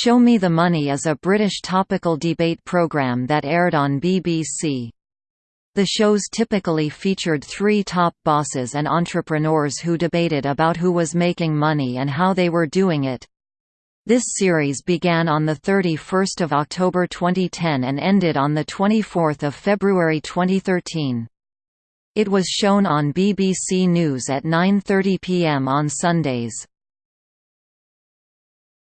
Show Me the Money is a British topical debate programme that aired on BBC. The shows typically featured three top bosses and entrepreneurs who debated about who was making money and how they were doing it. This series began on 31 October 2010 and ended on 24 February 2013. It was shown on BBC News at 9.30 pm on Sundays.